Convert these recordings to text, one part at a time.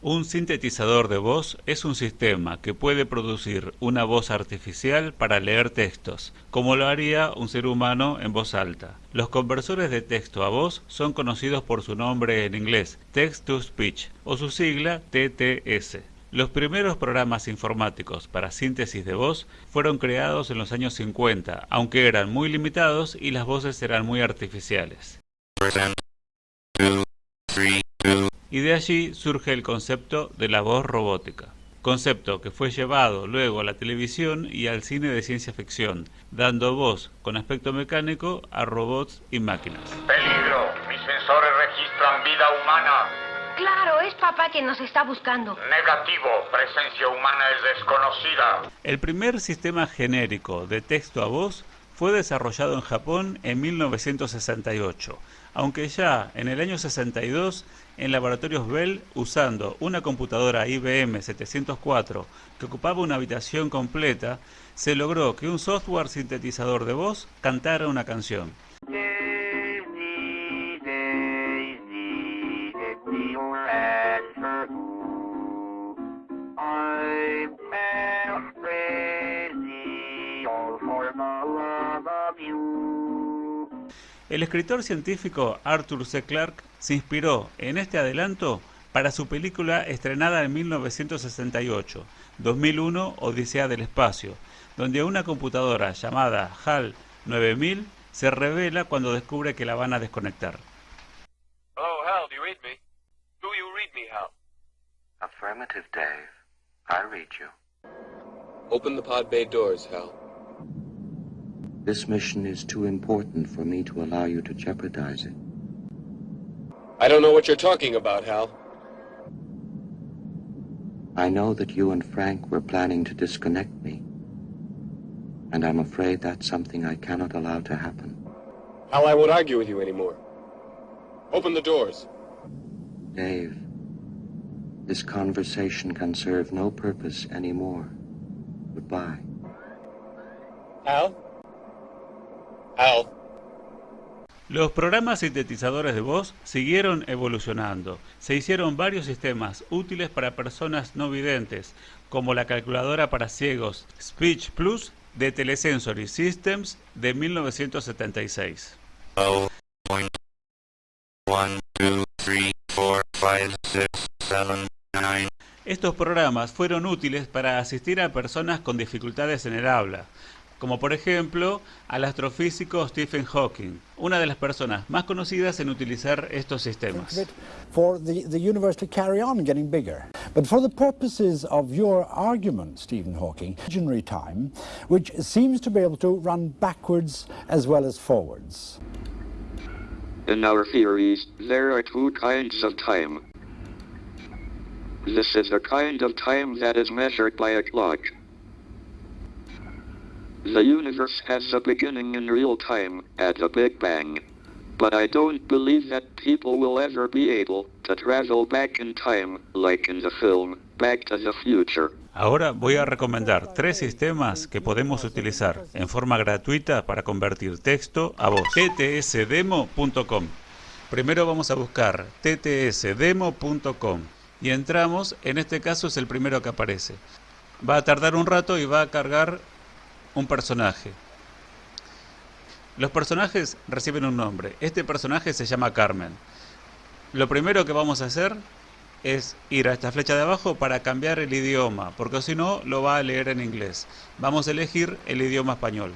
Un sintetizador de voz es un sistema que puede producir una voz artificial para leer textos, como lo haría un ser humano en voz alta. Los conversores de texto a voz son conocidos por su nombre en inglés, Text to Speech, o su sigla TTS. Los primeros programas informáticos para síntesis de voz fueron creados en los años 50, aunque eran muy limitados y las voces eran muy artificiales y de allí surge el concepto de la voz robótica, concepto que fue llevado luego a la televisión y al cine de ciencia ficción, dando voz con aspecto mecánico a robots y máquinas. Peligro, mis sensores registran vida humana. Claro, es papá quien nos está buscando. Negativo, presencia humana es desconocida. El primer sistema genérico de texto a voz fue desarrollado en Japón en 1968, aunque ya en el año 62 en laboratorios Bell usando una computadora IBM 704 que ocupaba una habitación completa, se logró que un software sintetizador de voz cantara una canción. El escritor científico Arthur C. Clarke se inspiró en este adelanto para su película estrenada en 1968, 2001 Odisea del Espacio, donde una computadora llamada HAL 9000 se revela cuando descubre que la van a desconectar. Hello, Hal, do you read me? Do you read me, Hal? Affirmative, Dave. I read you. Open the pod bay doors, Hal. This mission is too important for me to allow you to jeopardize it. I don't know what you're talking about, Hal. I know that you and Frank were planning to disconnect me. And I'm afraid that's something I cannot allow to happen. Hal, I won't argue with you anymore. Open the doors. Dave, this conversation can serve no purpose anymore. Goodbye. Hal? Los programas sintetizadores de voz siguieron evolucionando. Se hicieron varios sistemas útiles para personas no videntes, como la calculadora para ciegos Speech Plus de Telesensory Systems de 1976. Estos programas fueron útiles para asistir a personas con dificultades en el habla, como por ejemplo al astrofísico Stephen Hawking, una de las personas más conocidas en utilizar estos sistemas. For the, the universe to carry on getting bigger. But for the purposes of your argument, Stephen Hawking, imaginary time, which seems to be able to run backwards as well as forwards. In our theories, there are two kinds of time. This is a kind of time that is measured by a clock. The universe has a beginning in real time, at the Big Bang. But I don't believe that people will ever be able to travel back in time, like in the film Back to the Future. Ahora voy a recomendar tres sistemas que podemos utilizar en forma gratuita para convertir texto a voz. ttsdemo.com Primero vamos a buscar ttsdemo.com y entramos, en este caso es el primero que aparece. Va a tardar un rato y va a cargar un personaje. Los personajes reciben un nombre. Este personaje se llama Carmen. Lo primero que vamos a hacer es ir a esta flecha de abajo para cambiar el idioma, porque si no lo va a leer en inglés. Vamos a elegir el idioma español.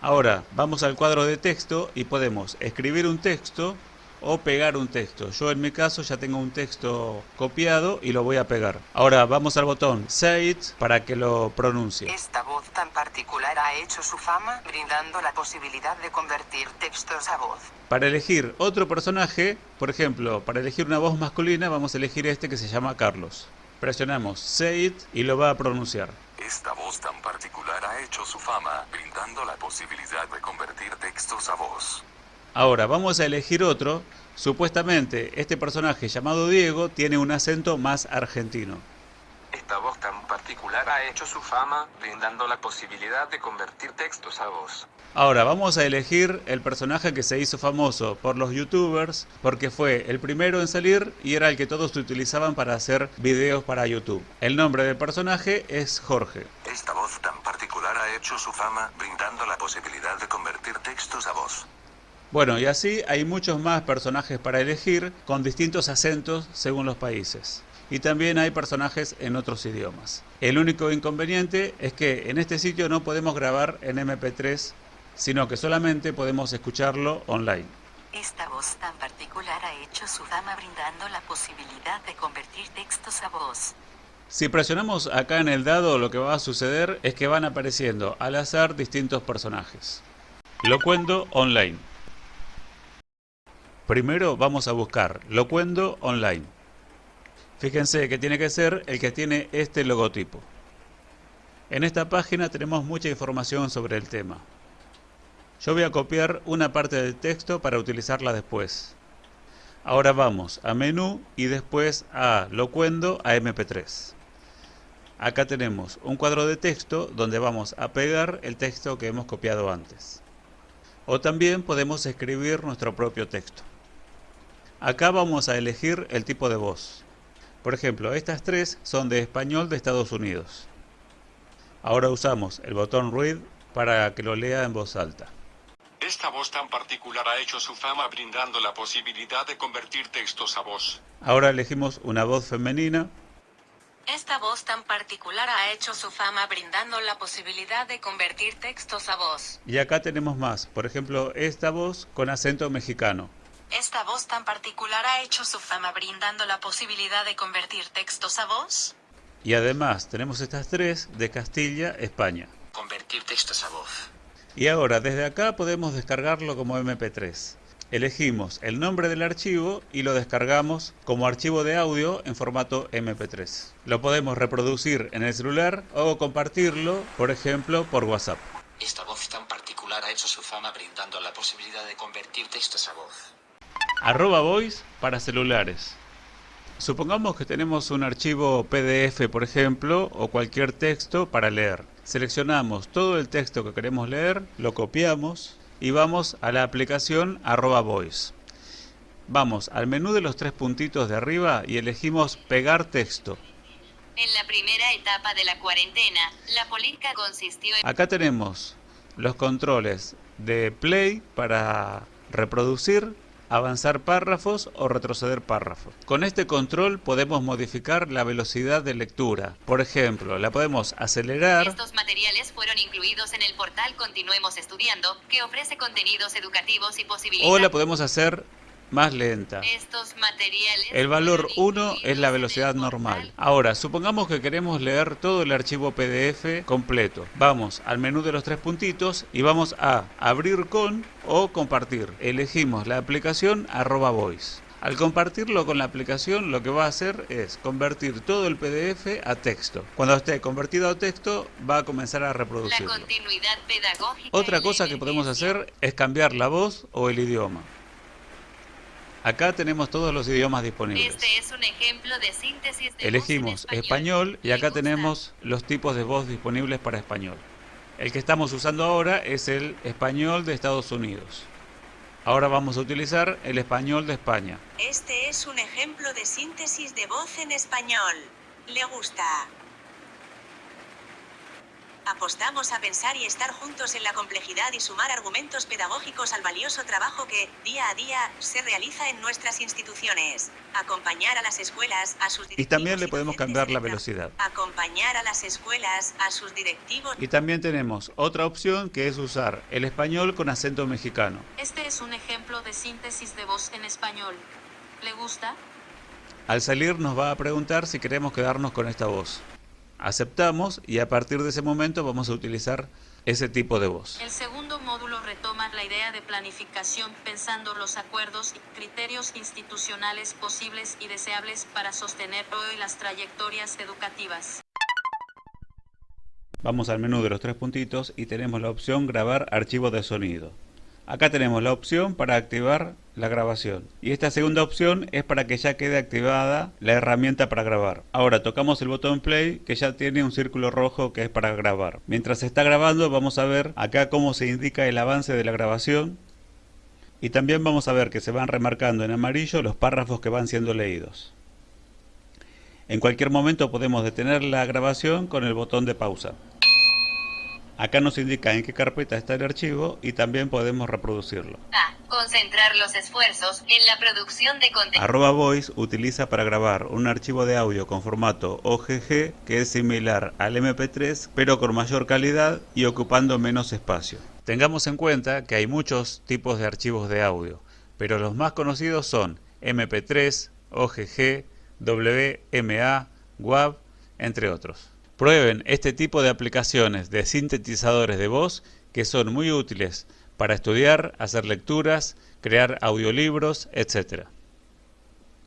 Ahora vamos al cuadro de texto y podemos escribir un texto o pegar un texto. Yo en mi caso ya tengo un texto copiado y lo voy a pegar. Ahora vamos al botón Say It para que lo pronuncie. Esta voz tan particular ha hecho su fama, brindando la posibilidad de convertir textos a voz. Para elegir otro personaje, por ejemplo, para elegir una voz masculina, vamos a elegir este que se llama Carlos. Presionamos Say It y lo va a pronunciar. Esta voz tan particular ha hecho su fama, brindando la posibilidad de convertir textos a voz. Ahora vamos a elegir otro. Supuestamente este personaje llamado Diego tiene un acento más argentino. Esta voz tan particular ha hecho su fama, brindando la posibilidad de convertir textos a voz. Ahora vamos a elegir el personaje que se hizo famoso por los youtubers porque fue el primero en salir y era el que todos utilizaban para hacer videos para YouTube. El nombre del personaje es Jorge. Esta voz tan particular ha hecho su fama, brindando la posibilidad de convertir textos a voz. Bueno, y así hay muchos más personajes para elegir con distintos acentos según los países. Y también hay personajes en otros idiomas. El único inconveniente es que en este sitio no podemos grabar en MP3 sino que solamente podemos escucharlo online. Esta voz tan particular ha hecho su fama brindando la posibilidad de convertir textos a voz. Si presionamos acá en el dado lo que va a suceder es que van apareciendo al azar distintos personajes. Locuendo Online. Primero vamos a buscar Locuendo Online. Fíjense que tiene que ser el que tiene este logotipo. En esta página tenemos mucha información sobre el tema. Yo voy a copiar una parte del texto para utilizarla después. Ahora vamos a menú y después a locuendo a mp3. Acá tenemos un cuadro de texto donde vamos a pegar el texto que hemos copiado antes. O también podemos escribir nuestro propio texto. Acá vamos a elegir el tipo de voz. Por ejemplo, estas tres son de español de Estados Unidos. Ahora usamos el botón Read para que lo lea en voz alta. Esta voz tan particular ha hecho su fama brindando la posibilidad de convertir textos a voz. Ahora elegimos una voz femenina. Esta voz tan particular ha hecho su fama brindando la posibilidad de convertir textos a voz. Y acá tenemos más, por ejemplo, esta voz con acento mexicano. Esta voz tan particular ha hecho su fama brindando la posibilidad de convertir textos a voz. Y además tenemos estas tres de Castilla, España. Convertir textos a voz. Y ahora desde acá podemos descargarlo como MP3. Elegimos el nombre del archivo y lo descargamos como archivo de audio en formato MP3. Lo podemos reproducir en el celular o compartirlo, por ejemplo, por WhatsApp. Esta voz tan particular ha hecho su fama brindando la posibilidad de convertir textos a voz. Arroba voice para celulares. Supongamos que tenemos un archivo PDF, por ejemplo, o cualquier texto para leer. Seleccionamos todo el texto que queremos leer, lo copiamos y vamos a la aplicación arroba voice. Vamos al menú de los tres puntitos de arriba y elegimos pegar texto. En la primera etapa de la cuarentena, la política consistió en... Acá tenemos los controles de play para reproducir avanzar párrafos o retroceder párrafos. Con este control podemos modificar la velocidad de lectura. Por ejemplo, la podemos acelerar. Estos materiales fueron incluidos en el portal Continuemos Estudiando, que ofrece contenidos educativos y posibilidades. O la podemos hacer más lenta. Estos materiales el valor 1 es la velocidad normal. Ahora, supongamos que queremos leer todo el archivo PDF completo. Vamos al menú de los tres puntitos y vamos a abrir con o compartir. Elegimos la aplicación arroba voice. Al compartirlo con la aplicación lo que va a hacer es convertir todo el PDF a texto. Cuando esté convertido a texto va a comenzar a reproducirlo. Otra cosa que podemos hacer es cambiar la voz o el idioma. Acá tenemos todos los idiomas disponibles. Este es un ejemplo de síntesis de Elegimos español. español y acá tenemos los tipos de voz disponibles para español. El que estamos usando ahora es el español de Estados Unidos. Ahora vamos a utilizar el español de España. Este es un ejemplo de síntesis de voz en español. ¿Le gusta? Apostamos a pensar y estar juntos en la complejidad y sumar argumentos pedagógicos al valioso trabajo que, día a día, se realiza en nuestras instituciones. Acompañar a las escuelas, a sus Y también le podemos cambiar la velocidad. Acompañar a las escuelas, a sus directivos. Y también tenemos otra opción que es usar el español con acento mexicano. Este es un ejemplo de síntesis de voz en español. ¿Le gusta? Al salir nos va a preguntar si queremos quedarnos con esta voz aceptamos y a partir de ese momento vamos a utilizar ese tipo de voz. El segundo módulo retoma la idea de planificación pensando los acuerdos y criterios institucionales posibles y deseables para sostener hoy las trayectorias educativas. Vamos al menú de los tres puntitos y tenemos la opción grabar archivo de sonido. Acá tenemos la opción para activar la grabación. Y esta segunda opción es para que ya quede activada la herramienta para grabar. Ahora tocamos el botón play que ya tiene un círculo rojo que es para grabar. Mientras se está grabando vamos a ver acá cómo se indica el avance de la grabación. Y también vamos a ver que se van remarcando en amarillo los párrafos que van siendo leídos. En cualquier momento podemos detener la grabación con el botón de pausa. Acá nos indica en qué carpeta está el archivo y también podemos reproducirlo. A. Concentrar los esfuerzos en la producción de contenido. Arroba Voice utiliza para grabar un archivo de audio con formato OGG que es similar al MP3 pero con mayor calidad y ocupando menos espacio. Tengamos en cuenta que hay muchos tipos de archivos de audio, pero los más conocidos son MP3, OGG, WMA, WAV, entre otros. Prueben este tipo de aplicaciones de sintetizadores de voz que son muy útiles para estudiar, hacer lecturas, crear audiolibros, etc.